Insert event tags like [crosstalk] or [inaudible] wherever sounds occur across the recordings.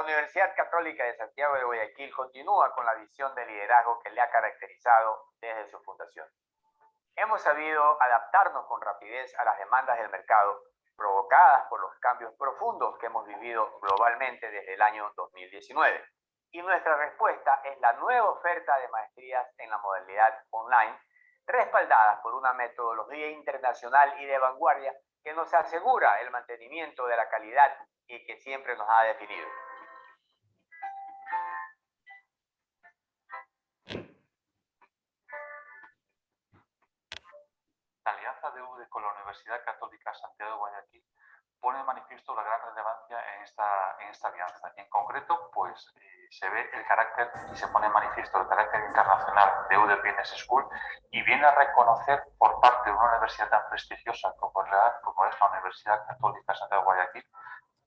La Universidad Católica de Santiago de Guayaquil continúa con la visión de liderazgo que le ha caracterizado desde su fundación. Hemos sabido adaptarnos con rapidez a las demandas del mercado provocadas por los cambios profundos que hemos vivido globalmente desde el año 2019. Y nuestra respuesta es la nueva oferta de maestrías en la modalidad online, respaldadas por una metodología internacional y de vanguardia que nos asegura el mantenimiento de la calidad y que siempre nos ha definido. De UDE con la Universidad Católica Santiago de Guayaquil pone de manifiesto la gran relevancia en esta, en esta alianza. En concreto, pues eh, se ve el carácter y se pone en manifiesto el carácter internacional de UDE Business School y viene a reconocer por parte de una universidad tan prestigiosa como la, como es la Universidad Católica Santiago de Guayaquil,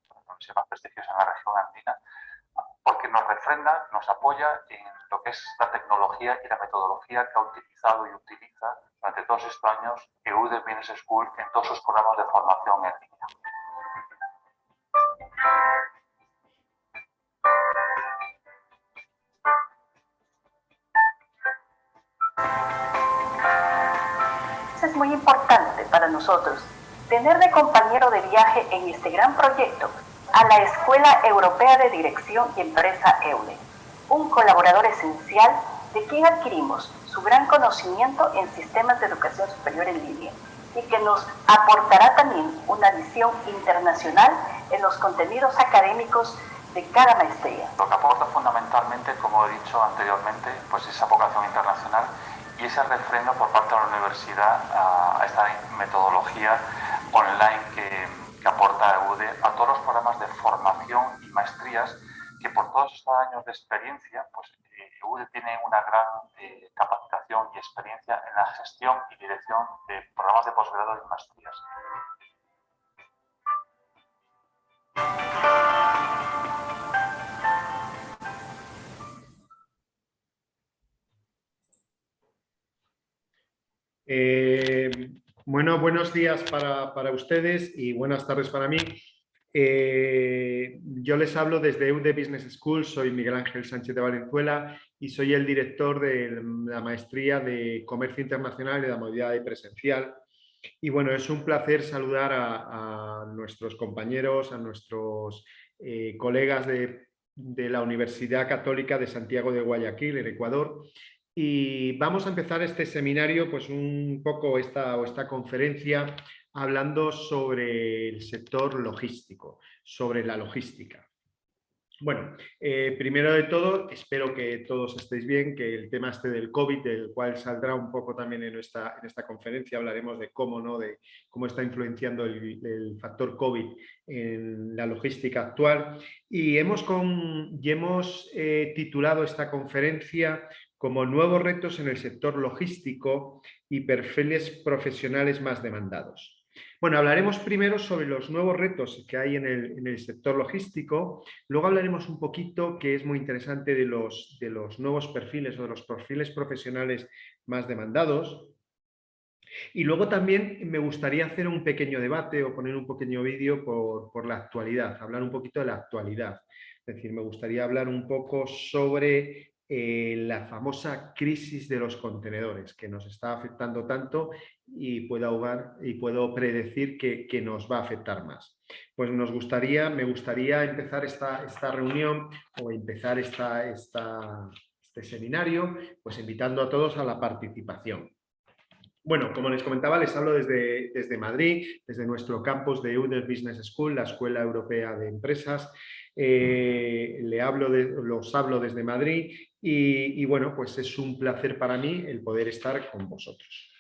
la universidad más prestigiosa en la región andina, porque nos refrenda, nos apoya en lo que es la tecnología y la metodología que ha utilizado y utiliza durante todos estos años EUDE Business School en todos sus programas de formación en línea. Es muy importante para nosotros tener de compañero de viaje en este gran proyecto a la Escuela Europea de Dirección y Empresa EUDE, un colaborador esencial de quien adquirimos su gran conocimiento en sistemas de educación superior en línea y que nos aportará también una visión internacional en los contenidos académicos de cada maestría. Lo que aporta fundamentalmente, como he dicho anteriormente, pues esa vocación internacional y ese refrendo por parte de la universidad a, esta metodología online que, aporta EUDE a todos los programas de formación y maestrías que por todos estos años de experiencia, pues EUDE tiene una gran eh, capacitación y experiencia en la gestión y dirección de programas de posgrado y maestrías. Eh, bueno, buenos días para, ustedes y buenas tardes para mí. Eh, yo les hablo desde EUDE Business School, soy Miguel Ángel Sánchez de Valenzuela y soy el director de la maestría de Comercio Internacional y de la Movilidad Presencial. Y bueno, es un placer saludar a, nuestros compañeros, a nuestros eh, colegas de, de la Universidad Católica de Santiago de Guayaquil, en Ecuador, y vamos a empezar este seminario, pues un poco esta, o esta conferencia, hablando sobre el sector logístico, sobre la logística. Bueno, eh, primero de todo, espero que todos estéis bien, que el tema este del COVID, del cual saldrá un poco también en esta, en esta conferencia, hablaremos de cómo, ¿no? de cómo está influenciando el, factor COVID en la logística actual. Y hemos, con, hemos eh, titulado esta conferencia como nuevos retos en el sector logístico y perfiles profesionales más demandados. Bueno, hablaremos primero sobre los nuevos retos que hay en el, sector logístico, luego hablaremos un poquito, que es muy interesante, de los, nuevos perfiles o de los perfiles profesionales más demandados, y luego también me gustaría hacer un pequeño debate o poner un pequeño vídeo por, la actualidad, hablar un poquito de la actualidad. Es decir, me gustaría hablar un poco sobre eh, la famosa crisis de los contenedores que nos está afectando tanto y puedo, ahogar, y puedo predecir que, nos va a afectar más. Pues nos gustaría, me gustaría empezar esta, esta reunión o empezar esta, esta, este seminario pues invitando a todos a la participación. Bueno, como les comentaba, les hablo desde, desde Madrid, desde nuestro campus de UDER Business School, la Escuela Europea de Empresas. Eh, le hablo de, los hablo desde Madrid y, bueno, pues es un placer para mí el poder estar con vosotros.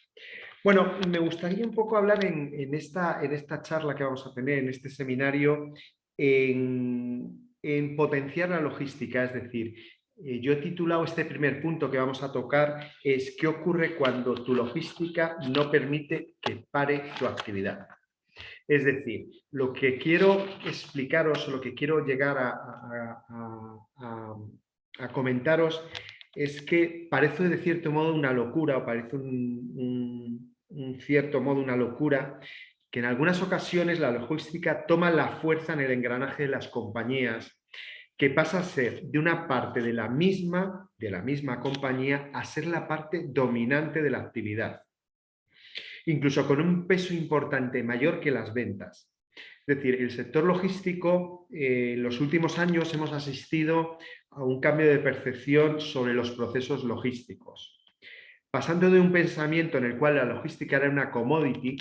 Bueno, me gustaría un poco hablar en, esta, en esta charla que vamos a tener, en este seminario, en, potenciar la logística, es decir, eh, yo he titulado este primer punto que vamos a tocar es ¿qué ocurre cuando tu logística no permite que pare tu actividad? Es decir, lo que quiero explicaros, lo que quiero llegar a, comentaros es que parece de cierto modo una locura o parece un, cierto modo una locura que en algunas ocasiones la logística toma la fuerza en el engranaje de las compañías que pasa a ser de una parte de la misma, de la misma compañía a ser la parte dominante de la actividad. Incluso con un peso importante mayor que las ventas. Es decir, el sector logístico, eh, en los últimos años hemos asistido a un cambio de percepción sobre los procesos logísticos. Pasando de un pensamiento en el cual la logística era una commodity,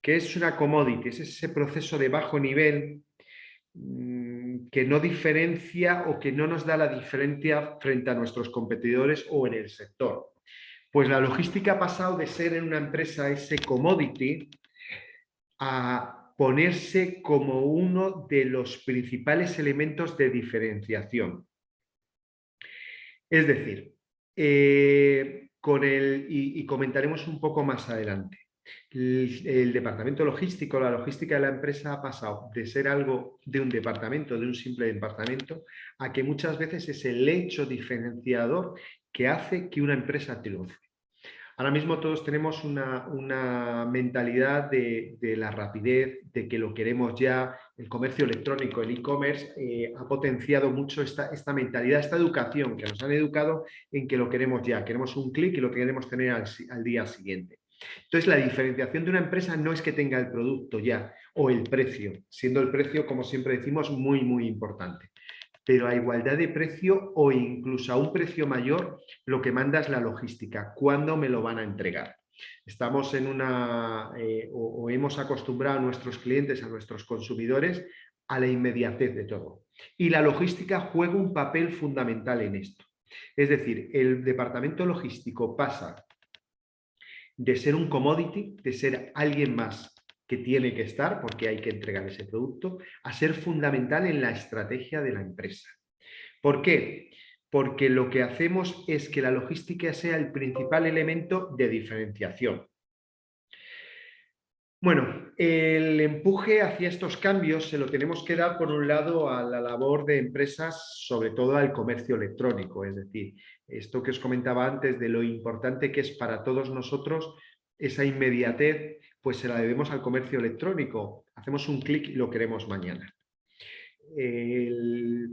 que es una commodity? Es ese proceso de bajo nivel mm, que no diferencia o que no nos da la diferencia frente a nuestros competidores o en el sector. Pues la logística ha pasado de ser en una empresa ese commodity a ponerse como uno de los principales elementos de diferenciación. Es decir, eh, con el, y comentaremos un poco más adelante, el, departamento logístico, la logística de la empresa ha pasado de ser algo de un departamento, de un simple departamento, a que muchas veces es el hecho diferenciador que hace que una empresa triunfe. Ahora mismo todos tenemos una, mentalidad de, la rapidez, de que lo queremos ya. El comercio electrónico, el e-commerce, eh, ha potenciado mucho esta, esta, mentalidad, esta educación, que nos han educado en que lo queremos ya. Queremos un clic y lo queremos tener al día siguiente. Entonces, la diferenciación de una empresa no es que tenga el producto ya o el precio, siendo el precio, como siempre decimos, muy, muy importante. Pero a igualdad de precio o incluso a un precio mayor, lo que manda es la logística. ¿Cuándo me lo van a entregar? Estamos en una, eh, o, hemos acostumbrado a nuestros clientes, a nuestros consumidores, a la inmediatez de todo. Y la logística juega un papel fundamental en esto. Es decir, el departamento logístico pasa de ser un commodity, de ser alguien más que tiene que estar porque hay que entregar ese producto, a ser fundamental en la estrategia de la empresa. ¿Por qué? Porque lo que hacemos es que la logística sea el principal elemento de diferenciación. Bueno, el empuje hacia estos cambios se lo tenemos que dar por un lado a la labor de empresas, sobre todo al comercio electrónico, es decir, esto que os comentaba antes de lo importante que es para todos nosotros esa inmediatez, pues se la debemos al comercio electrónico. Hacemos un clic y lo queremos mañana.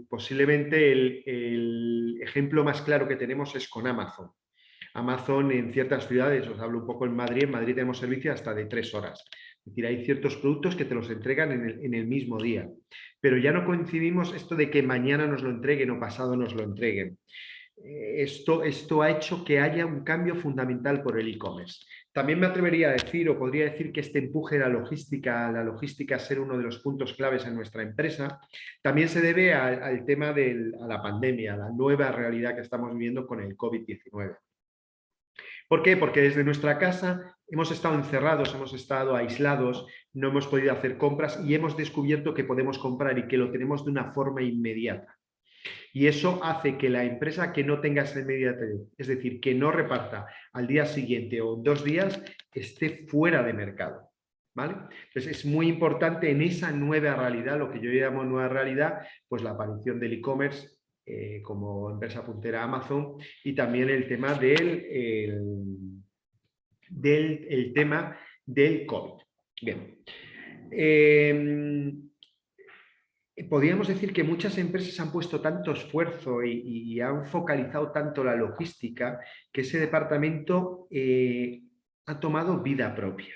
posiblemente el ejemplo más claro que tenemos es con Amazon. Amazon en ciertas ciudades, os hablo un poco en Madrid, en Madrid tenemos servicio hasta de tres horas. Es decir, hay ciertos productos que te los entregan en el, mismo día. Pero ya no coincidimos esto de que mañana nos lo entreguen o pasado nos lo entreguen. Eh, esto, esto ha hecho que haya un cambio fundamental por el e-commerce. También me atrevería a decir, o podría decir que este empuje de la logística, la logística ser uno de los puntos claves en nuestra empresa, también se debe al, tema de la pandemia, a la nueva realidad que estamos viviendo con el COVID-19. ¿Por qué? Porque desde nuestra casa hemos estado encerrados, hemos estado aislados, no hemos podido hacer compras y hemos descubierto que podemos comprar y que lo tenemos de una forma inmediata. Y eso hace que la empresa que no tenga esa inmediatez, es decir, que no reparta al día siguiente o dos días, esté fuera de mercado. ¿Vale? Entonces es muy importante en esa nueva realidad, lo que yo llamo nueva realidad, pues la aparición del e-commerce eh, como empresa puntera Amazon y también el tema del, del tema del COVID. Bien. Em, podríamos decir que muchas empresas han puesto tanto esfuerzo y, han focalizado tanto la logística que ese departamento eh, ha tomado vida propia.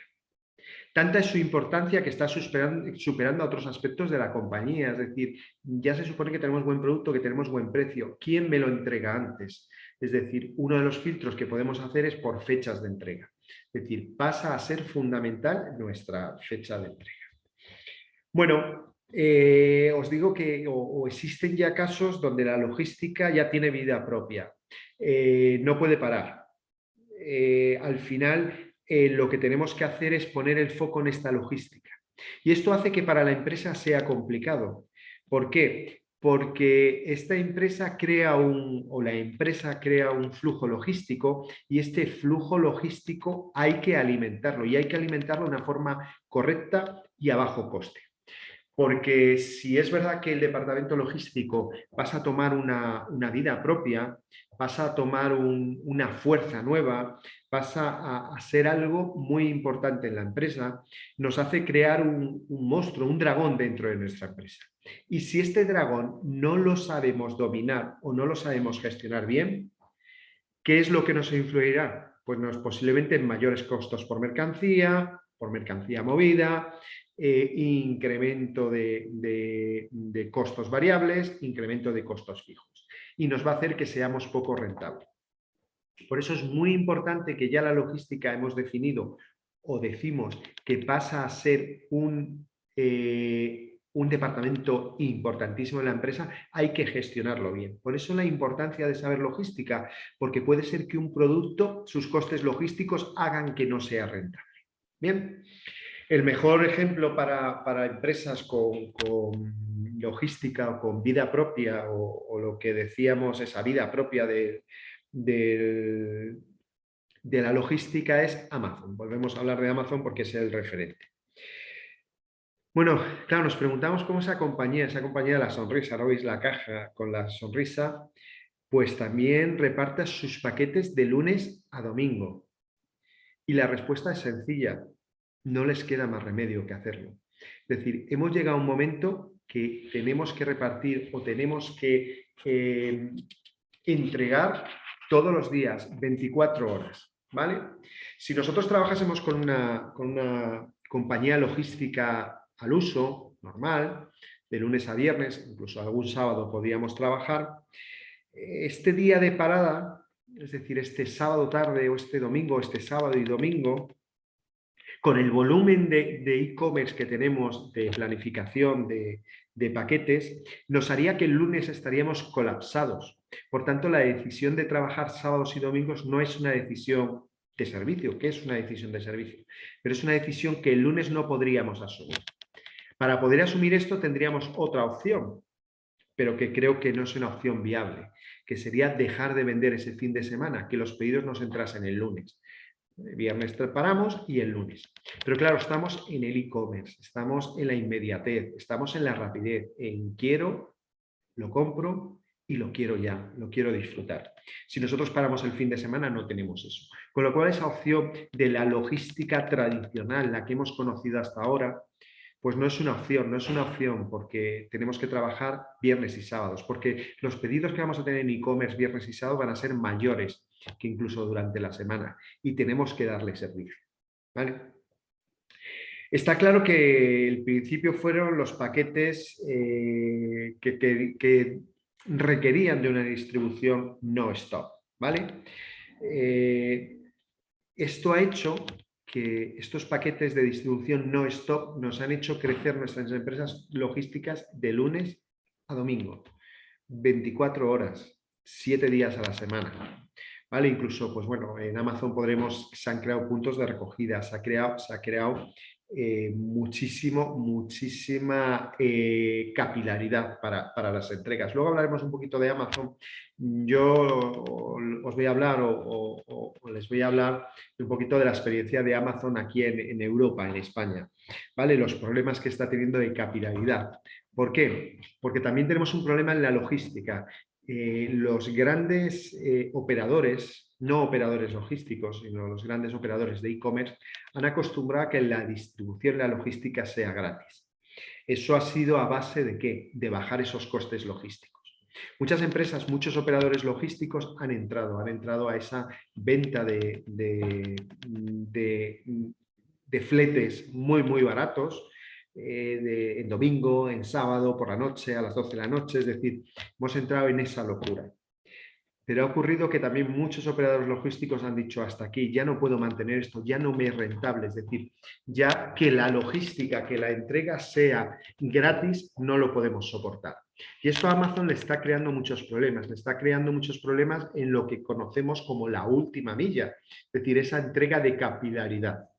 Tanta es su importancia que está superando, a otros aspectos de la compañía. Es decir, ya se supone que tenemos buen producto, que tenemos buen precio. ¿Quién me lo entrega antes? Es decir, uno de los filtros que podemos hacer es por fechas de entrega. Es decir, pasa a ser fundamental nuestra fecha de entrega. Bueno, eh, os digo que existen ya casos donde la logística ya tiene vida propia. Eh, no puede parar. Eh, al final lo que tenemos que hacer es poner el foco en esta logística. Y esto hace que para la empresa sea complicado. ¿Por qué? Porque esta empresa crea un, o la empresa crea un flujo logístico y este flujo logístico hay que alimentarlo y hay que alimentarlo de una forma correcta y a bajo coste. Porque si es verdad que el departamento logístico pasa a tomar una, vida propia, pasa a tomar una fuerza nueva, pasa a, ser algo muy importante en la empresa, nos hace crear un, un monstruo, un dragón dentro de nuestra empresa. Y si este dragón no lo sabemos dominar o no lo sabemos gestionar bien, ¿qué es lo que nos influirá? Pues nos, posiblemente en mayores costos por mercancía, por mercancía movida, eh, incremento de, costos variables, incremento de costos fijos. Y nos va a hacer que seamos poco rentables. Por eso es muy importante que ya la logística hemos definido o decimos que pasa a ser un, eh, un departamento importantísimo en la empresa, hay que gestionarlo bien. Por eso la importancia de saber logística, porque puede ser que un producto, sus costes logísticos hagan que no sea rentable. Bien, el mejor ejemplo para, empresas con, logística o con vida propia o, lo que decíamos, esa vida propia de, de, la logística es Amazon. Volvemos a hablar de Amazon porque es el referente. Bueno, claro, nos preguntamos cómo esa compañía, esa compañía de la sonrisa, ¿no veis la caja con la sonrisa? Pues también reparta sus paquetes de lunes a domingo. Y la respuesta es sencilla, no les queda más remedio que hacerlo. Es decir, hemos llegado a un momento que tenemos que repartir o tenemos que entregar todos los días, 24 horas. ¿vale? Si nosotros trabajásemos con una, con una compañía logística al uso, normal, de lunes a viernes, incluso algún sábado podíamos trabajar, este día de parada, es decir, este sábado tarde o este domingo, este sábado y domingo, con el volumen de e-commerce que tenemos de planificación de, paquetes, nos haría que el lunes estaríamos colapsados. Por tanto, la decisión de trabajar sábados y domingos no es una decisión de servicio, que es una decisión de servicio, pero es una decisión que el lunes no podríamos asumir. Para poder asumir esto tendríamos otra opción, pero que creo que no es una opción viable, que sería dejar de vender ese fin de semana, que los pedidos nos entrasen el lunes. Viernes preparamos y el lunes. Pero claro, estamos en el e-commerce, estamos en la inmediatez, estamos en la rapidez, en quiero, lo compro y lo quiero ya, lo quiero disfrutar. Si nosotros paramos el fin de semana no tenemos eso. Con lo cual esa opción de la logística tradicional, la que hemos conocido hasta ahora, pues no es una opción, no es una opción porque tenemos que trabajar viernes y sábados, porque los pedidos que vamos a tener en e-commerce viernes y sábado van a ser mayores que incluso durante la semana y tenemos que darle servicio. Está claro que el principio fueron los paquetes eh, que, requerían de una distribución no stop. ¿vale? Eh, esto ha hecho que estos paquetes de distribución no stop nos han hecho crecer nuestras empresas logísticas de lunes a domingo, 24 horas, 7 días a la semana. ¿vale? Incluso, pues bueno, en Amazon podremos, se han creado puntos de recogida, se ha creado, se ha creado eh, muchísimo, muchísima eh, capilaridad para, las entregas. Luego hablaremos un poquito de Amazon. Yo os voy a hablar o, les voy a hablar un poquito de la experiencia de Amazon aquí en, en, Europa, en España. ¿vale? Los problemas que está teniendo de capilaridad. ¿Por qué? Porque también tenemos un problema en la logística. Eh, los grandes operadores, no operadores logísticos, sino los grandes operadores de e-commerce, han acostumbrado a que la distribución de la logística sea gratis. Eso ha sido a base de qué? De bajar esos costes logísticos. Muchas empresas, muchos operadores logísticos han entrado, han entrado a esa venta de, de fletes muy, muy baratos, eh, en domingo, en sábado, por la noche, a las 12 de la noche, es decir, hemos entrado en esa locura. Pero ha ocurrido que también muchos operadores logísticos han dicho hasta aquí, ya no puedo mantener esto, ya no me es rentable, es decir, ya que la logística, que la entrega sea gratis, no lo podemos soportar. Y esto a Amazon le está creando muchos problemas, le está creando muchos problemas en lo que conocemos como la última milla, es decir, esa entrega de capilaridad.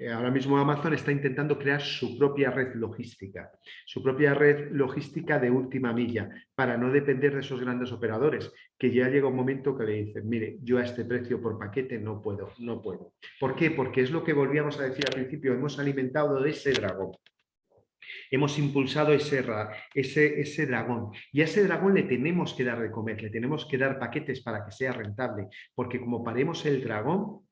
Eh, ahora mismo Amazon está intentando crear su propia red logística, su propia red logística de última milla, para no depender de esos grandes operadores, que ya llega un momento que le dicen, mire, yo a este precio por paquete no puedo, no puedo. ¿Por qué? Porque es lo que volvíamos a decir al principio, hemos alimentado de ese dragón. Hemos impulsado ese, ese, ese dragón y a ese dragón le tenemos que dar de comer, le tenemos que dar paquetes para que sea rentable, porque como paremos el dragón,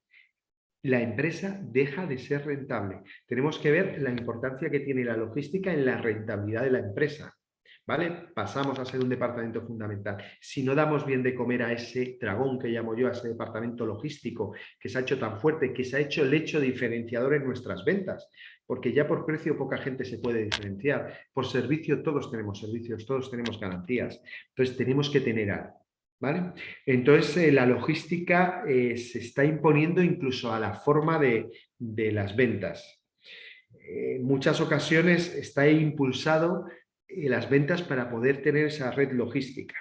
la empresa deja de ser rentable. Tenemos que ver la importancia que tiene la logística en la rentabilidad de la empresa. ¿Vale? Pasamos a ser un departamento fundamental. Si no damos bien de comer a ese dragón que llamo yo, a ese departamento logístico que se ha hecho tan fuerte, que se ha hecho el hecho diferenciador en nuestras ventas, porque ya por precio poca gente se puede diferenciar. Por servicio todos tenemos servicios, todos tenemos garantías. Entonces tenemos que tener. ¿Vale? Entonces, eh, la logística eh, se está imponiendo incluso a la forma de, las ventas. Eh, en muchas ocasiones está impulsado las ventas para poder tener esa red logística.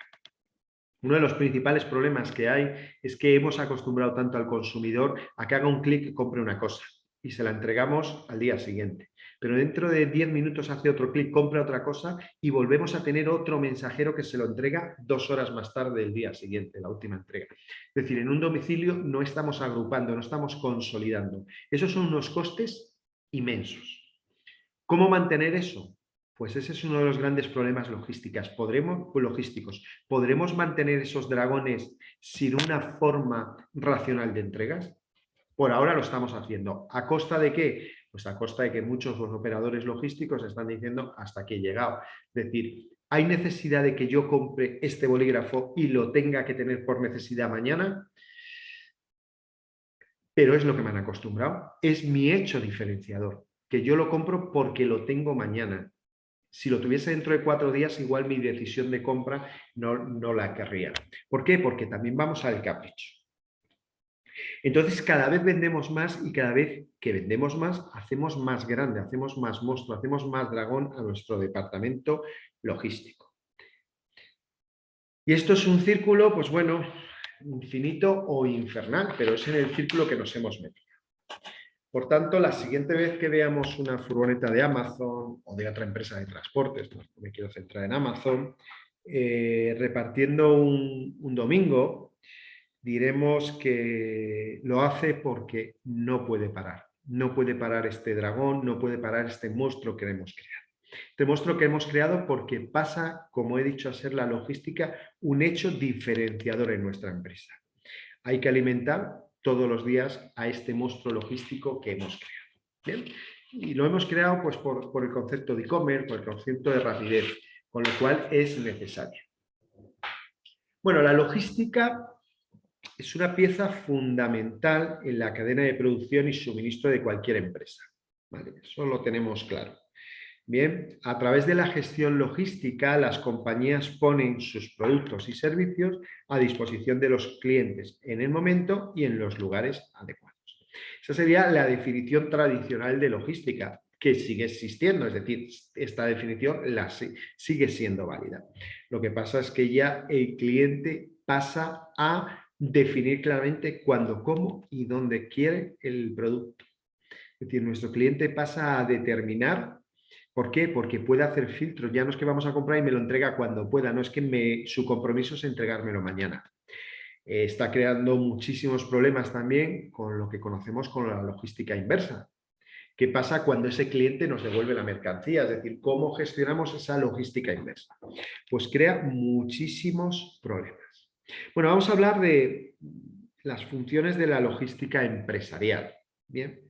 Uno de los principales problemas que hay es que hemos acostumbrado tanto al consumidor a que haga un clic y compre una cosa y se la entregamos al día siguiente pero dentro de 10 minutos hace otro clic, compra otra cosa y volvemos a tener otro mensajero que se lo entrega dos horas más tarde del día siguiente, la última entrega. Es decir, en un domicilio no estamos agrupando, no estamos consolidando. Esos son unos costes inmensos. ¿Cómo mantener eso? Pues ese es uno de los grandes problemas logísticas. ¿Podremos, logísticos. ¿Podremos mantener esos dragones sin una forma racional de entregas? Por ahora lo estamos haciendo. ¿A costa de qué? Pues a costa de que muchos los operadores logísticos están diciendo hasta aquí he llegado. Es decir, ¿hay necesidad de que yo compre este bolígrafo y lo tenga que tener por necesidad mañana? Pero es lo que me han acostumbrado. Es mi hecho diferenciador, que yo lo compro porque lo tengo mañana. Si lo tuviese dentro de cuatro días, igual mi decisión de compra no, no la querría. ¿Por qué? Porque también vamos al capricho. Entonces cada vez vendemos más y cada vez que vendemos más hacemos más grande, hacemos más monstruo, hacemos más dragón a nuestro departamento logístico. Y esto es un círculo, pues bueno, infinito o infernal, pero es en el círculo que nos hemos metido. Por tanto, la siguiente vez que veamos una furgoneta de Amazon o de otra empresa de transportes, me quiero centrar en Amazon, eh, repartiendo un domingo, diremos que lo hace porque no puede parar. No puede parar este dragón, no puede parar este monstruo que hemos creado. Este monstruo que hemos creado porque pasa, como he dicho, a ser la logística un hecho diferenciador en nuestra empresa. Hay que alimentar todos los días a este monstruo logístico que hemos creado. Y lo hemos creado pues, por, por el concepto de e-commerce, por el concepto de rapidez, con lo cual es necesario. Bueno, la logística es una pieza fundamental en la cadena de producción y suministro de cualquier empresa. Eso lo tenemos claro. Bien, a través de la gestión logística, las compañías ponen sus productos y servicios a disposición de los clientes en el momento y en los lugares adecuados. Esa sería la definición tradicional de logística, que sigue existiendo, es decir, esta definición la, sigue siendo válida. Lo que pasa es que ya el cliente pasa a definir claramente cuándo, cómo y dónde quiere el producto. Es decir, nuestro cliente pasa a determinar, ¿por qué? Porque puede hacer filtros, ya no es que vamos a comprar y me lo entrega cuando pueda, no es que me, su compromiso es entregármelo mañana. Eh, está creando muchísimos problemas también con lo que conocemos como la logística inversa. ¿Qué pasa cuando ese cliente nos devuelve la mercancía? Es decir, ¿cómo gestionamos esa logística inversa? Pues crea muchísimos problemas. Bueno, vamos a hablar de las funciones de la logística empresarial. Bien.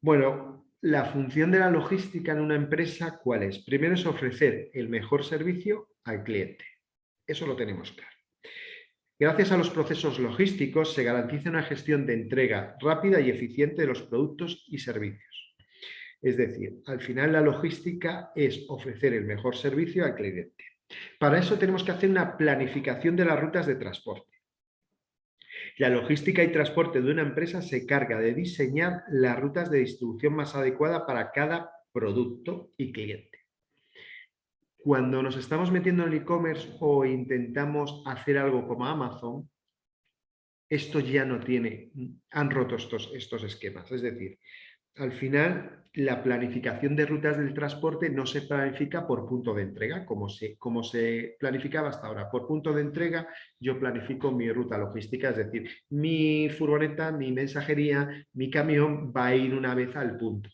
Bueno, la función de la logística en una empresa, ¿cuál es? Primero es ofrecer el mejor servicio al cliente. Eso lo tenemos claro. Gracias a los procesos logísticos se garantiza una gestión de entrega rápida y eficiente de los productos y servicios. Es decir, al final la logística es ofrecer el mejor servicio al cliente. Para eso tenemos que hacer una planificación de las rutas de transporte. La logística y transporte de una empresa se carga de diseñar las rutas de distribución más adecuada para cada producto y cliente. Cuando nos estamos metiendo en el e-commerce o intentamos hacer algo como Amazon, esto ya no tiene, han roto estos, estos esquemas. Es decir, al final la planificación de rutas del transporte no se planifica por punto de entrega, como se, como se planificaba hasta ahora. Por punto de entrega yo planifico mi ruta logística, es decir, mi furgoneta, mi mensajería, mi camión va a ir una vez al punto,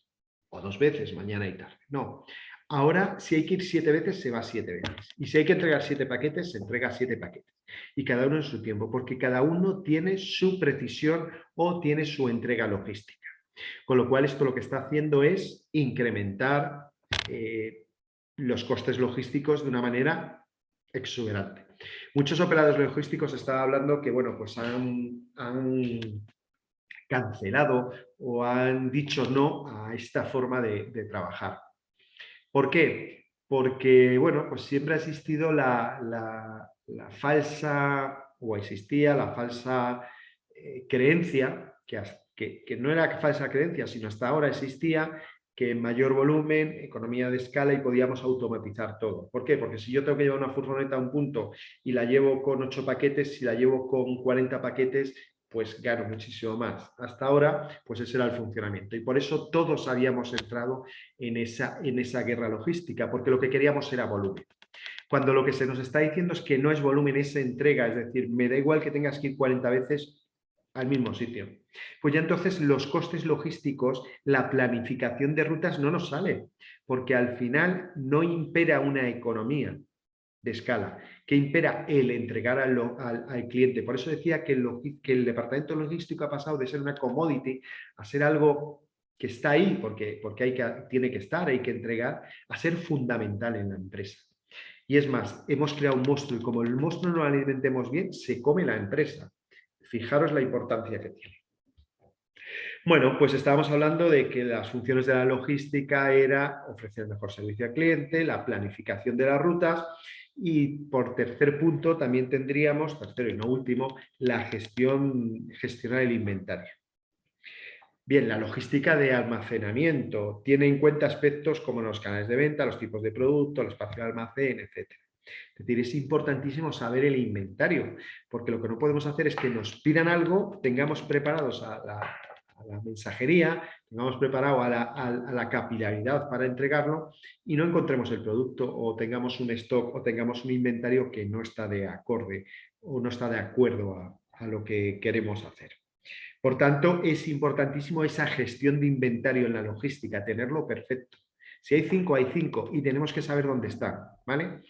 o dos veces, mañana y tarde. No, Ahora, si hay que ir siete veces, se va siete veces. Y si hay que entregar siete paquetes, se entrega siete paquetes. Y cada uno en su tiempo, porque cada uno tiene su precisión o tiene su entrega logística. Con lo cual, esto lo que está haciendo es incrementar eh, los costes logísticos de una manera exuberante. Muchos operadores logísticos están hablando que, bueno, pues han, cancelado o han dicho no a esta forma de, trabajar. ¿Por qué? Porque, bueno, pues siempre ha existido la, falsa, o existía la falsa eh, creencia, que, que, no era falsa creencia, sino hasta ahora existía, que en mayor volumen, economía de escala y podíamos automatizar todo. ¿Por qué? Porque si yo tengo que llevar una furgoneta a un punto y la llevo con 8 paquetes, si la llevo con 40 paquetes, pues gano muchísimo más. Hasta ahora, pues ese era el funcionamiento. Y por eso todos habíamos entrado en esa, en esa guerra logística, porque lo que queríamos era volumen. Cuando lo que se nos está diciendo es que no es volumen, es entrega, es decir, me da igual que tengas que ir 40 veces, al mismo sitio. Pues ya entonces los costes logísticos, la planificación de rutas no nos sale, porque al final no impera una economía de escala, que impera el entregar al, cliente. Por eso decía que el, departamento logístico ha pasado de ser una commodity a ser algo que está ahí, porque, porque hay que, tiene que estar, hay que entregar, a ser fundamental en la empresa. Y es más, hemos creado un monstruo y como el monstruo no lo alimentemos bien, se come la empresa. Fijaros la importancia que tiene. Bueno, pues estábamos hablando de que las funciones de la logística era ofrecer mejor servicio al cliente, la planificación de las rutas y por tercer punto también tendríamos, tercero y no último, la gestión, gestionar el inventario. Bien, la logística de almacenamiento tiene en cuenta aspectos como los canales de venta, los tipos de producto, el espacio de almacén, etcétera. Es decir, es importantísimo saber el inventario, porque lo que no podemos hacer es que nos pidan algo, tengamos preparados a la, mensajería, tengamos preparado a la, capilaridad para entregarlo y no encontremos el producto o tengamos un stock o tengamos un inventario que no está de acorde o no está de acuerdo a, a lo que queremos hacer. Por tanto, es importantísimo esa gestión de inventario en la logística, tenerlo perfecto. Si hay cinco, hay cinco y tenemos que saber dónde están, ¿vale?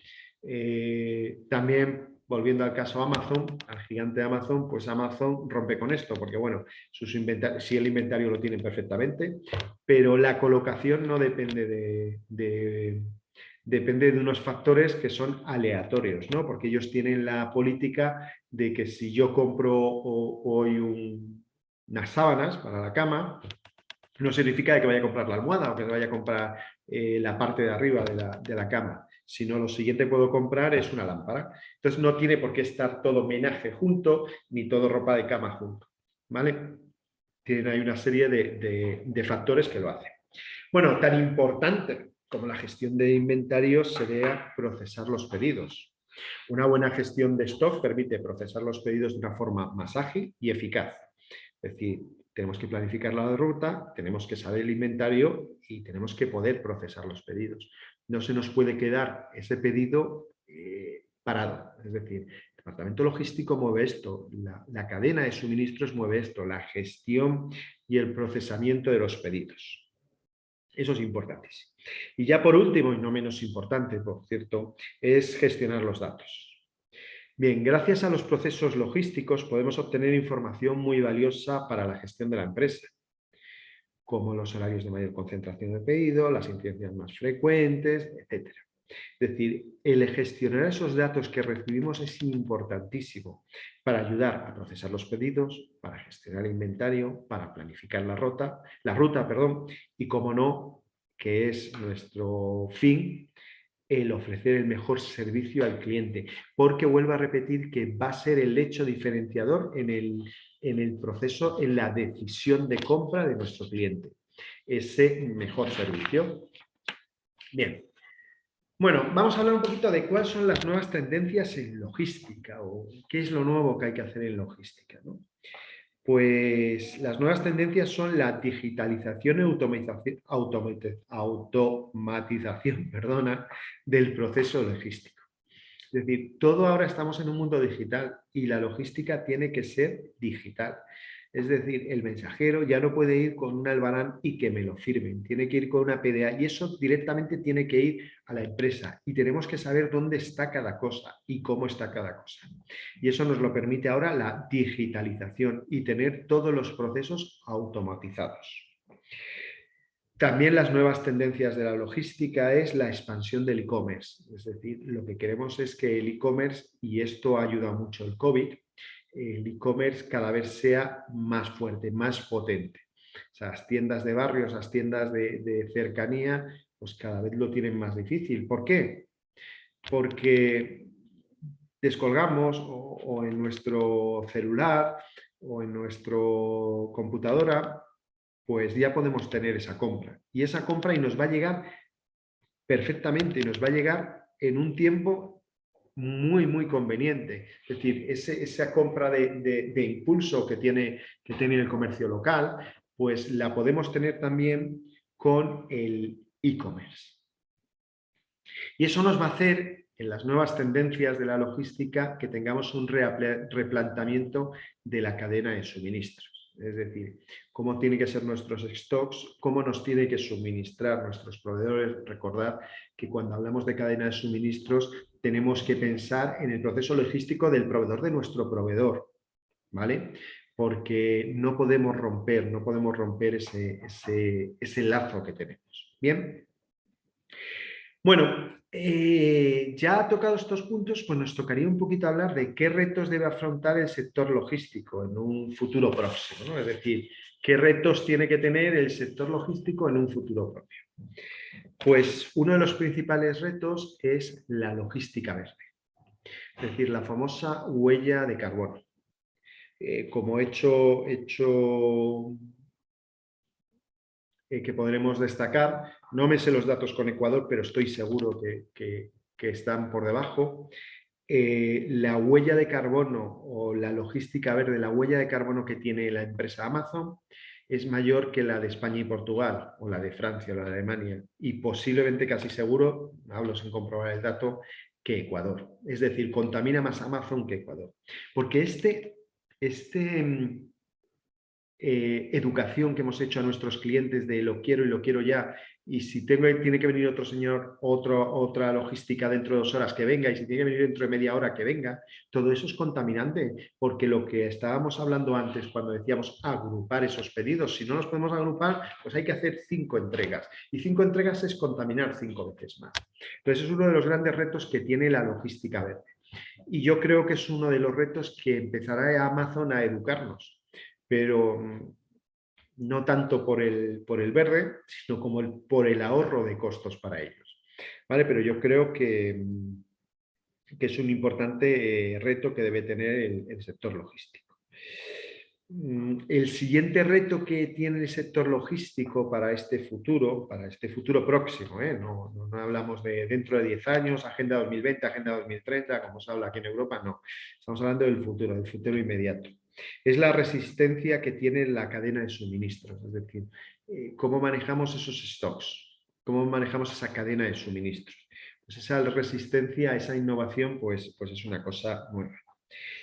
Eh, también, volviendo al caso Amazon, al gigante Amazon, pues Amazon rompe con esto, porque bueno, sus si el inventario lo tienen perfectamente, pero la colocación no depende de, depende de unos factores que son aleatorios, ¿no? porque ellos tienen la política de que si yo compro hoy unas sábanas para la cama, no significa que vaya a comprar la almohada o que vaya a comprar eh, la parte de arriba de la, de la cama sino lo siguiente que puedo comprar es una lámpara. Entonces no tiene por qué estar todo menaje junto, ni todo ropa de cama junto. ¿Vale? Tiene, hay una serie de, factores que lo hacen. Bueno, tan importante como la gestión de inventarios sería procesar los pedidos. Una buena gestión de stock permite procesar los pedidos de una forma más ágil y eficaz. Es decir, tenemos que planificar la ruta, tenemos que saber el inventario y tenemos que poder procesar los pedidos no se nos puede quedar ese pedido eh, parado. Es decir, el departamento logístico mueve esto, la, cadena de suministros mueve esto, la gestión y el procesamiento de los pedidos. Eso es importantísimo. Y ya por último, y no menos importante, por cierto, es gestionar los datos. Bien, gracias a los procesos logísticos podemos obtener información muy valiosa para la gestión de la empresa como los horarios de mayor concentración de pedido, las incidencias más frecuentes, etc. Es decir, el gestionar esos datos que recibimos es importantísimo para ayudar a procesar los pedidos, para gestionar el inventario, para planificar la ruta, la ruta perdón, y como no, que es nuestro fin, el ofrecer el mejor servicio al cliente, porque vuelvo a repetir que va a ser el hecho diferenciador en el, en el proceso, en la decisión de compra de nuestro cliente. Ese mejor servicio. Bien. Bueno, vamos a hablar un poquito de cuáles son las nuevas tendencias en logística o qué es lo nuevo que hay que hacer en logística. Pues las nuevas tendencias son la digitalización y automatización, [laughs] perdona, del proceso logístico. Es decir, todo ahora estamos en un mundo digital y la logística tiene que ser digital. Es decir, el mensajero ya no puede ir con un albarán y que me lo firmen, tiene que ir con una PDA y eso directamente tiene que ir a la empresa y tenemos que saber dónde está cada cosa y cómo está cada cosa. Y eso nos lo permite ahora la digitalización y tener todos los procesos automatizados. También las nuevas tendencias de la logística es la expansión del e-commerce. Es decir, lo que queremos es que el e-commerce, y esto ayuda mucho el COVID, el e-commerce cada vez sea más fuerte, más potente. O sea, las tiendas de barrios, las tiendas de, cercanía, pues cada vez lo tienen más difícil. ¿Por qué? Porque descolgamos o, en nuestro celular o en nuestra computadora, pues ya podemos tener esa compra. Y esa compra y nos va a llegar perfectamente, nos va a llegar en un tiempo muy, muy conveniente. Es decir, esa compra de, impulso que tiene, que tiene el comercio local, pues la podemos tener también con el e-commerce. Y eso nos va a hacer, en las nuevas tendencias de la logística, que tengamos un replanteamiento de la cadena de suministros. Es decir, cómo tienen que ser nuestros stocks, cómo nos tiene que suministrar nuestros proveedores. Recordad que cuando hablamos de cadena de suministros tenemos que pensar en el proceso logístico del proveedor de nuestro proveedor, ¿vale? Porque no podemos romper, no podemos romper ese, ese, lazo que tenemos. ¿Bien? Bueno, eh, ya tocado estos puntos, pues nos tocaría un poquito hablar de qué retos debe afrontar el sector logístico en un futuro próximo, ¿no? Es decir, qué retos tiene que tener el sector logístico en un futuro propio. Pues uno de los principales retos es la logística verde, es decir, la famosa huella de carbono. Eh, como hecho, hecho eh, que podremos destacar, no me sé los datos con Ecuador, pero estoy seguro que, están por debajo, eh, la huella de carbono o la logística verde, la huella de carbono que tiene la empresa Amazon es mayor que la de España y Portugal, o la de Francia o la de Alemania, y posiblemente casi seguro, hablo sin comprobar el dato, que Ecuador. Es decir, contamina más Amazon que Ecuador. Porque este, este mm, eh, educación que hemos hecho a nuestros clientes de lo quiero y lo quiero ya, y si tengo, tiene que venir otro señor, otra logística dentro de dos horas que venga, y si tiene que venir dentro de media hora que venga, todo eso es contaminante, porque lo que estábamos hablando antes cuando decíamos agrupar esos pedidos, si no los podemos agrupar, pues hay que hacer cinco entregas, y cinco entregas es contaminar cinco veces más. Entonces es uno de los grandes retos que tiene la logística verde. Y yo creo que es uno de los retos que empezará Amazon a educarnos pero mm, no tanto por el, por el verde, sino como por el ahorro de costos para ellos. ¿Vale? Pero yo creo que, mm, que es un importante eh, reto que debe tener el, sector logístico. Mm, el siguiente reto que tiene el sector logístico para este futuro, para este futuro próximo, ¿eh? no, no, hablamos de dentro de 10 años, Agenda 2020, Agenda 2030, como se habla aquí en Europa, no. Estamos hablando del futuro, del futuro inmediato es la resistencia que tiene la cadena de suministros, es decir, eh, cómo manejamos esos stocks, cómo manejamos esa cadena de suministros. Pues esa resistencia, esa innovación, pues, pues es una cosa nueva.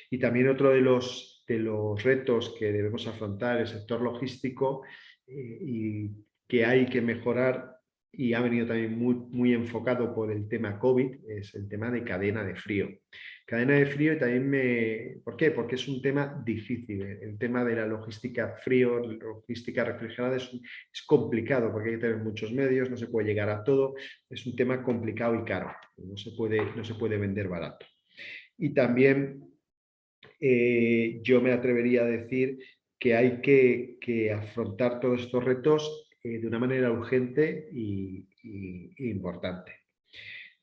Y también otro de los, de los retos que debemos afrontar el sector logístico eh, y que hay que mejorar y ha venido también muy, muy enfocado por el tema COVID, es el tema de cadena de frío. Cadena de frío y también me... ¿Por qué? Porque es un tema difícil. El tema de la logística frío, logística refrigerada es, complicado porque hay que tener muchos medios, no se puede llegar a todo. Es un tema complicado y caro. No se puede, no se puede vender barato. Y también eh, yo me atrevería a decir que hay que, que afrontar todos estos retos eh, de una manera urgente y, importante.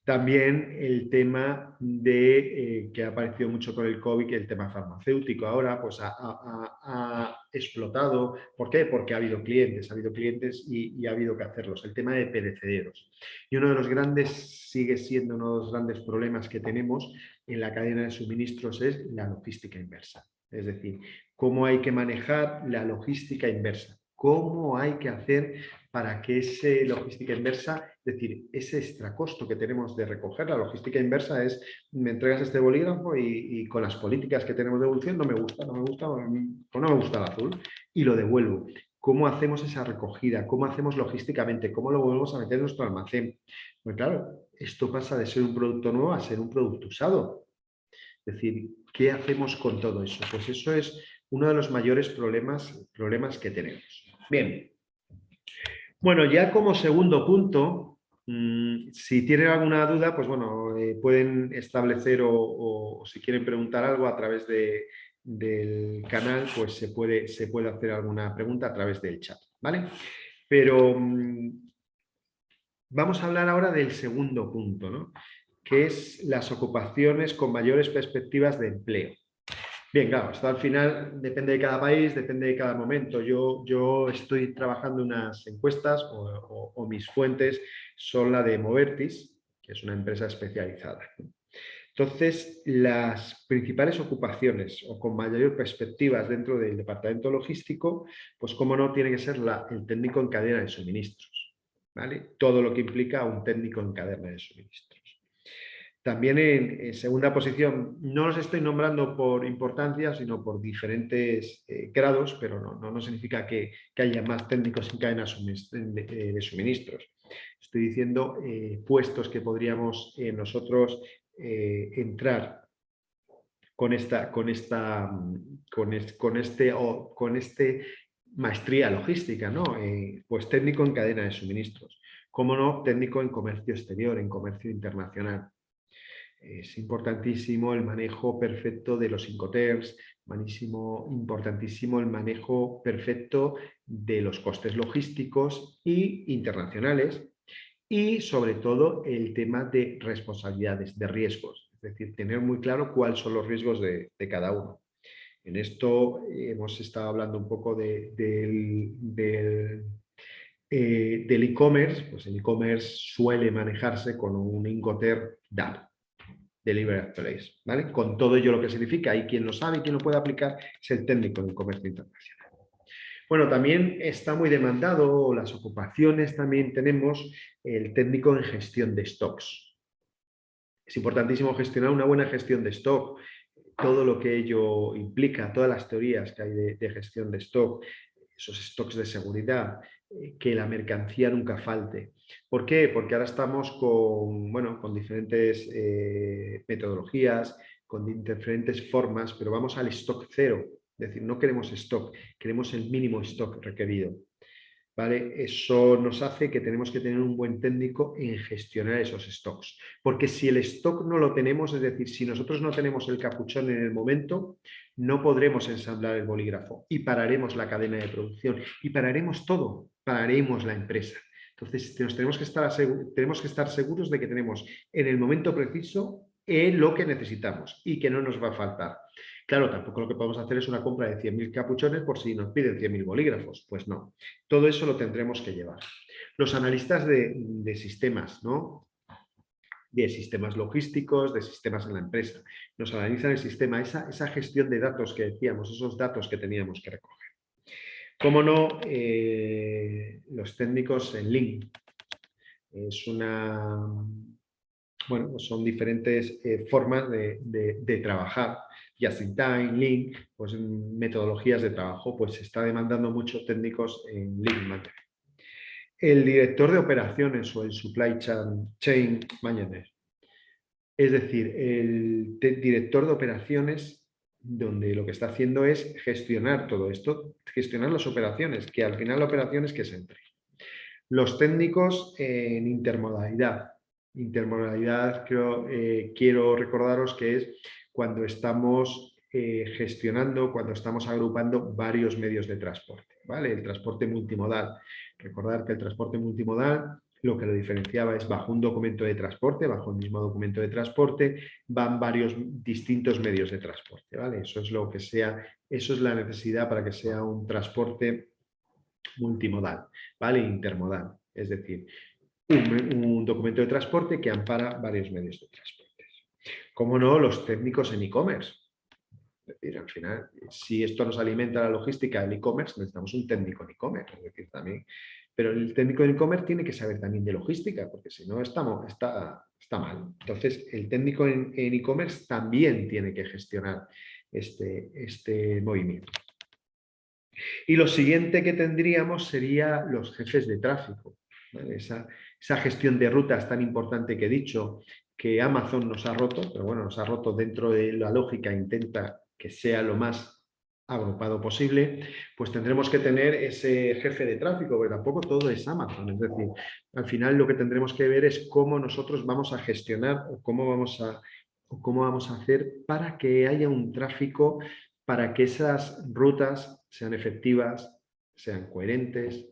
También el tema de, eh, que ha aparecido mucho con el COVID, el tema farmacéutico ahora pues ha, explotado. ¿Por qué? Porque ha habido clientes, ha habido clientes y, ha habido que hacerlos. El tema de perecederos. Y uno de los grandes, sigue siendo uno de los grandes problemas que tenemos en la cadena de suministros es la logística inversa. Es decir, cómo hay que manejar la logística inversa cómo hay que hacer para que ese logística inversa, es decir, ese extracosto que tenemos de recoger, la logística inversa es, me entregas este bolígrafo y, con las políticas que tenemos de evolución no me gusta, no me gusta, no me gusta el azul y lo devuelvo. ¿Cómo hacemos esa recogida? ¿Cómo hacemos logísticamente? ¿Cómo lo volvemos a meter en nuestro almacén? Pues claro, esto pasa de ser un producto nuevo a ser un producto usado. Es decir, ¿qué hacemos con todo eso? Pues eso es uno de los mayores problemas, problemas que tenemos. Bien, bueno, ya como segundo punto, mm, si tienen alguna duda, pues bueno, eh, pueden establecer o, si quieren preguntar algo a través del canal, pues se puede, se puede hacer alguna pregunta a través del chat, ¿vale? Pero mm, vamos a hablar ahora del segundo punto, ¿no? que es las ocupaciones con mayores perspectivas de empleo. Bien, claro, esto al final depende de cada país, depende de cada momento. Yo, estoy trabajando unas encuestas o, mis fuentes son la de Movertis, que es una empresa especializada. Entonces, las principales ocupaciones o con mayor perspectivas dentro del departamento logístico, pues como no, tiene que ser el técnico en cadena de suministros. ¿vale? Todo lo que implica un técnico en cadena de suministros. También en, segunda posición, no los estoy nombrando por importancia, sino por diferentes eh, grados, pero no, no, significa que, haya más técnicos en cadena de, suministros. Estoy diciendo eh, puestos que podríamos eh, nosotros entrar con esta, con esta, con, con este, o, con este maestría logística, ¿no? pues técnico en cadena de suministros. Como no, técnico en comercio exterior, en comercio internacional es importantísimo el manejo perfecto de los incoterms, importantísimo el manejo perfecto de los costes logísticos y internacionales y sobre todo el tema de responsabilidades, de riesgos, es decir, tener muy claro cuáles son los riesgos de, cada uno. En esto hemos estado hablando un poco de, del, eh, del e-commerce, pues el e-commerce suele manejarse con un Incoterm DAP, Delivery Place, ¿vale? Con todo ello lo que significa y quien lo sabe y quien lo puede aplicar es el técnico en comercio internacional. Bueno, también está muy demandado, las ocupaciones también tenemos el técnico en gestión de stocks. Es importantísimo gestionar una buena gestión de stock, todo lo que ello implica, todas las teorías que hay de gestión de stock, esos stocks de seguridad, eh, que la mercancía nunca falte. ¿Por qué? Porque ahora estamos con, bueno, con diferentes eh, metodologías, con diferentes formas, pero vamos al stock cero. Es decir, no queremos stock, queremos el mínimo stock requerido. Eso nos hace que tenemos que tener un buen técnico en gestionar esos stocks. Porque si el stock no lo tenemos, es decir, si nosotros no tenemos el capuchón en el momento, no podremos ensamblar el bolígrafo y pararemos la cadena de producción y pararemos todo, pararemos la empresa. Entonces, tenemos que, estar tenemos que estar seguros de que tenemos en el momento preciso lo que necesitamos y que no nos va a faltar. Claro, tampoco lo que podemos hacer es una compra de 100.000 capuchones por si nos piden 100.000 bolígrafos. Pues no, todo eso lo tendremos que llevar. Los analistas de, sistemas, ¿no? de sistemas logísticos, de sistemas en la empresa. Nos analizan el sistema, esa, esa gestión de datos que decíamos, esos datos que teníamos que recoger. Cómo no, eh, los técnicos en Link. Es una, bueno, son diferentes eh, formas de, de trabajar just in time, Link, pues metodologías de trabajo, pues se está demandando muchos técnicos en Link El director de operaciones o el supply chain manager, es decir, el director de operaciones donde lo que está haciendo es gestionar todo esto, gestionar las operaciones, que al final la operación es que se entre. Los técnicos en intermodalidad. Intermodalidad creo, eh, quiero recordaros que es cuando estamos eh, gestionando, cuando estamos agrupando varios medios de transporte. ¿vale? El transporte multimodal. Recordar que el transporte multimodal lo que lo diferenciaba es bajo un documento de transporte, bajo el mismo documento de transporte, van varios distintos medios de transporte. ¿vale? Eso es lo que sea, eso es la necesidad para que sea un transporte multimodal, ¿vale? Intermodal. Es decir, un documento de transporte que ampara varios medios de transporte. Cómo no, los técnicos en e-commerce. Es decir, al final, si esto nos alimenta la logística del e-commerce, necesitamos un técnico en e-commerce, también. Pero el técnico en e-commerce tiene que saber también de logística, porque si no estamos, está, está mal. Entonces, el técnico en e-commerce también tiene que gestionar este, este movimiento. Y lo siguiente que tendríamos sería los jefes de tráfico. Esa, esa, gestión de rutas tan importante que he dicho, que Amazon nos ha roto, pero bueno, nos ha roto dentro de la lógica, intenta que sea lo más agrupado posible, pues tendremos que tener ese jefe de tráfico, porque tampoco todo es Amazon. Es decir, al final lo que tendremos que ver es cómo nosotros vamos a gestionar o cómo vamos a, o cómo vamos a hacer para que haya un tráfico, para que esas rutas sean efectivas, sean coherentes,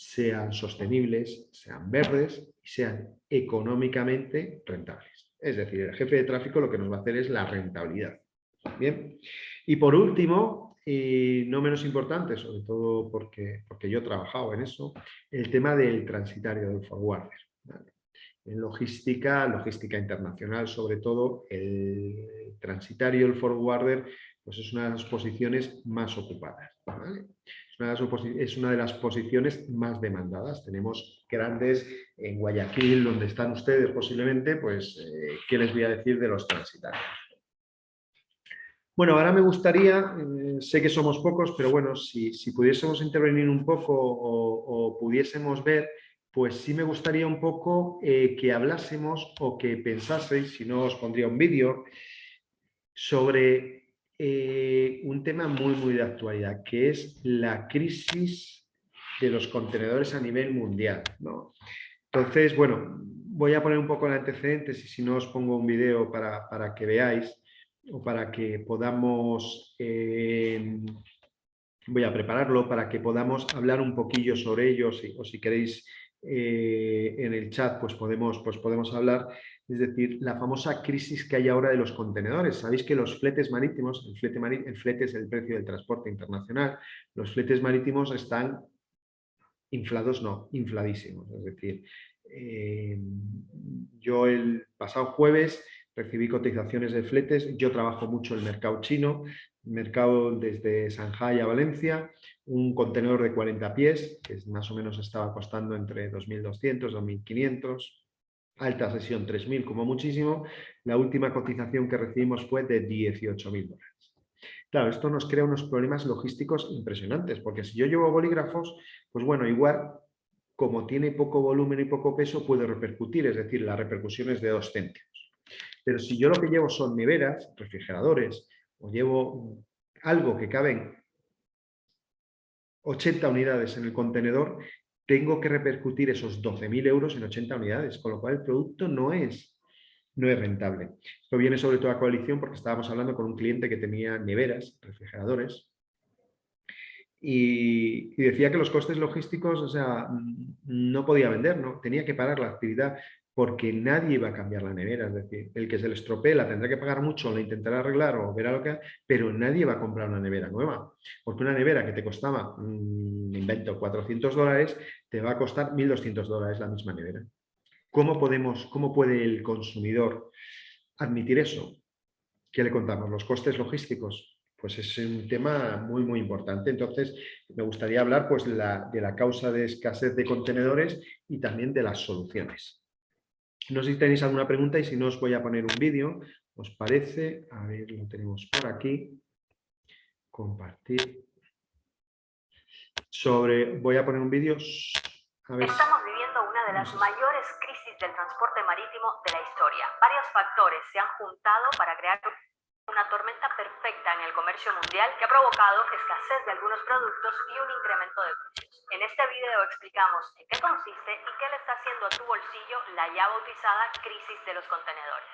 sean sostenibles, sean verdes y sean económicamente rentables. Es decir, el jefe de tráfico lo que nos va a hacer es la rentabilidad. Bien. Y por último, y no menos importante, sobre todo porque, porque yo he trabajado en eso, el tema del transitario del forwarder. En logística, logística internacional, sobre todo, el transitario, el forwarder, pues es una de las posiciones más ocupadas. Es, una de las posiciones más demandadas. Tenemos grandes en Guayaquil, donde están ustedes posiblemente, pues, eh, ¿qué les voy a decir de los transitarios? Bueno, ahora me gustaría, eh, sé que somos pocos, pero bueno, si, pudiésemos intervenir un poco o, pudiésemos ver, pues sí me gustaría un poco eh, que hablásemos o que pensaseis, si no os pondría un vídeo, sobre eh, un tema muy, muy de actualidad, que es la crisis de los contenedores a nivel mundial. Entonces, bueno, voy a poner un poco el antecedentes y si no os pongo un vídeo para, para que veáis o para que podamos, eh, voy a prepararlo, para que podamos hablar un poquillo sobre ello, o si queréis eh, en el chat, pues podemos, pues podemos hablar, es decir, la famosa crisis que hay ahora de los contenedores. Sabéis que los fletes marítimos, el flete, el es el precio del transporte internacional, los fletes marítimos están inflados, no, infladísimos. Es decir, eh, yo el pasado jueves recibí cotizaciones de fletes. Yo trabajo mucho el mercado chino, mercado desde Shanghai a Valencia, un contenedor de 40 pies, que más o menos estaba costando entre 2.200, 2.500, alta sesión 3.000 como muchísimo. La última cotización que recibimos fue de 18.000 dólares. Claro, esto nos crea unos problemas logísticos impresionantes, porque si yo llevo bolígrafos, pues bueno, igual como tiene poco volumen y poco peso, puede repercutir, es decir, la repercusión es de dos céntimos. Pero si yo lo que llevo son neveras, refrigeradores, o llevo algo que caben 80 unidades en el contenedor, tengo que repercutir esos 12.000 euros en 80 unidades, con lo cual el producto no es, no es rentable. Esto viene sobre todo a coalición porque estábamos hablando con un cliente que tenía neveras, refrigeradores, y, decía que los costes logísticos, o sea, no podía vender, ¿no? tenía que parar la actividad porque nadie va a cambiar la nevera, es decir, el que se le estropee la tendrá que pagar mucho, la intentará arreglar o verá lo que pero nadie va a comprar una nevera nueva, porque una nevera que te costaba, mmm, invento, 400 dólares, te va a costar 1.200 dólares la misma nevera. ¿Cómo, podemos, ¿Cómo puede el consumidor admitir eso? ¿Qué le contamos? ¿Los costes logísticos? Pues es un tema muy, muy importante. Entonces, me gustaría hablar pues, de la causa de escasez de contenedores y también de las soluciones. No sé si tenéis alguna pregunta y si no os voy a poner un vídeo. ¿Os parece? A ver, lo tenemos por aquí. Compartir. Sobre, voy a poner un vídeo. Estamos viviendo una de las mayores crisis del transporte marítimo de la historia. Varios factores se han juntado para crear una tormenta perfecta en el comercio mundial que ha provocado escasez de algunos productos y un incremento de precios. En este video explicamos en qué consiste y qué le está haciendo a tu bolsillo la ya bautizada crisis de los contenedores.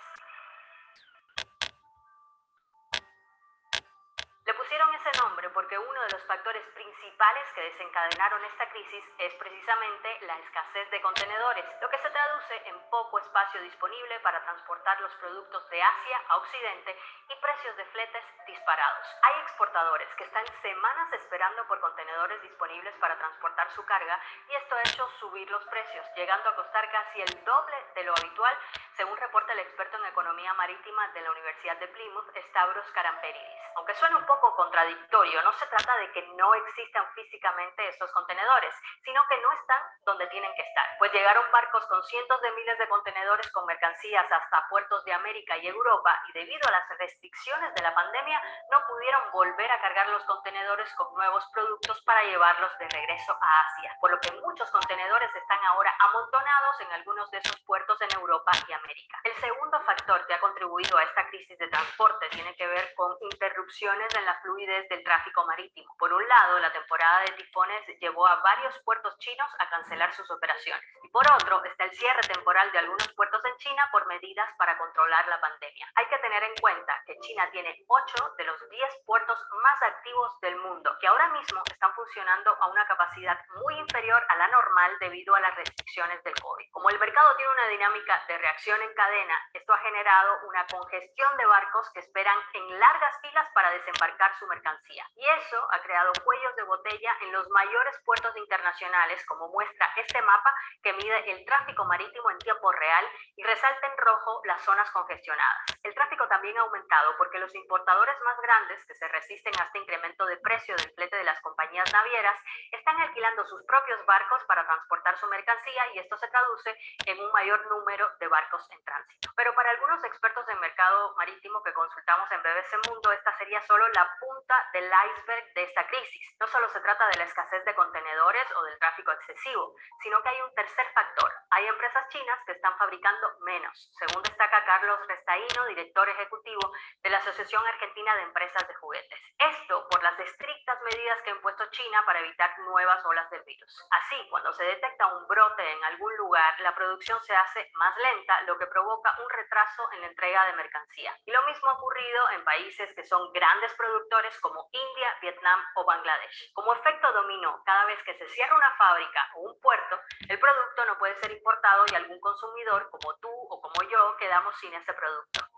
Pusieron ese nombre porque uno de los factores principales que desencadenaron esta crisis es precisamente la escasez de contenedores, lo que se traduce en poco espacio disponible para transportar los productos de Asia a Occidente y precios de fletes disparados. Hay exportadores que están semanas esperando por contenedores disponibles para transportar su carga y esto ha hecho subir los precios, llegando a costar casi el doble de lo habitual, según reporta el experto en economía marítima de la Universidad de Plymouth, Stavros Karamperidis. Aunque suene un poco contradictorio, no se trata de que no existan físicamente estos contenedores, sino que no están donde tienen que estar, pues llegaron barcos con cientos de miles de contenedores con mercancías hasta puertos de América y Europa y debido a las restricciones de la pandemia no pudieron volver a cargar los contenedores con nuevos productos para llevarlos de regreso a Asia, por lo que muchos contenedores están ahora amontonados en algunos de esos puertos en Europa y América. El segundo factor que ha contribuido a esta crisis de transporte tiene que ver con interrupciones en la fluidez del tráfico marítimo. Por un lado, la temporada de tifones llevó a varios puertos chinos a cancelar sus operaciones. Y por otro, está el cierre temporal de algunos puertos en China por medidas para controlar la pandemia. Hay que tener en cuenta que China tiene 8 de los 10 puertos más activos del mundo, que ahora mismo están funcionando a una capacidad muy inferior a la normal debido a las restricciones del COVID. Como el mercado tiene una dinámica de reacción en cadena, esto ha generado una congestión de barcos que esperan en largas filas para desembarcar su mercancía. Y eso ha creado cuellos de botella en los mayores puertos internacionales, como muestra este mapa que mide el tráfico marítimo en tiempo real y resalta en rojo las zonas congestionadas. El tráfico también ha aumentado porque los importadores más grandes, que se resisten a este incremento de precio del flete de las compañías navieras, están alquilando sus propios barcos para transportar su mercancía y esto se traduce en un mayor número de barcos en tránsito. Pero para algunos expertos en mercado marítimo que consultamos en BBC Mundo, esta sería solo la punta del iceberg de esta crisis. No solo se trata de la escasez de contenedores o del tráfico excesivo, sino que hay un tercer factor. Hay empresas chinas que están fabricando menos, según destaca Carlos Restaíno, director ejecutivo de la Asociación Argentina de Empresas de Juguetes. Esto por las estrictas medidas que ha impuesto China para evitar nuevas olas del virus. Así, cuando se detecta un brote en algún lugar, la producción se hace más lenta, lo que provoca un retraso en la entrega de mercancía. Y lo mismo ha ocurrido en países que son grandes productores como India, Vietnam o Bangladesh. Como efecto dominó, cada vez que se cierra una fábrica o un puerto, el producto no puede ser importado y algún consumidor, como tú o como yo, quedamos sin ese producto.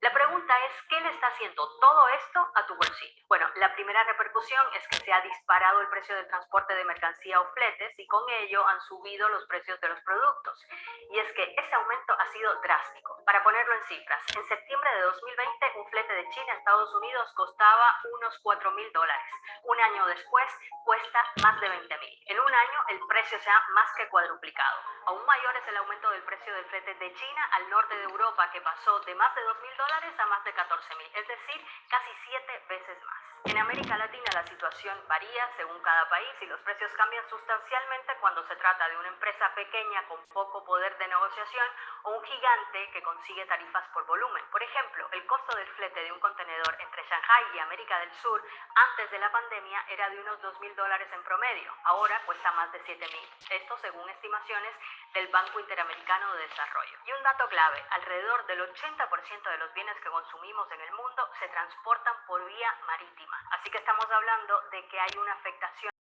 La pregunta es, ¿qué le está haciendo todo esto a tu bolsillo? Bueno, la primera repercusión es que se ha disparado el precio del transporte de mercancía o fletes y con ello han subido los precios de los productos. Y es que ese aumento ha sido drástico. Para ponerlo en cifras, en septiembre de 2020 un flete de China a Estados Unidos costaba unos 4 mil dólares. Un año después cuesta más de 20 mil. En un año el precio se ha más que cuadruplicado. Aún mayor es el aumento del precio del flete de China al norte de Europa que pasó de más de 2 mil a más de 14 mil, es decir, casi siete veces más. En América Latina la situación varía según cada país y los precios cambian sustancialmente cuando se trata de una empresa pequeña con poco poder de negociación o un gigante que consigue tarifas por volumen. Por ejemplo, el costo del flete de un contenedor entre Shanghai y América del Sur antes de la pandemia era de unos 2 mil dólares en promedio, ahora cuesta más de 7 mil. Esto según estimaciones del Banco Interamericano de Desarrollo. Y un dato clave, alrededor del 80% de los bienes que consumimos en el mundo se transportan por vía marítima. Así que estamos hablando de que hay una afectación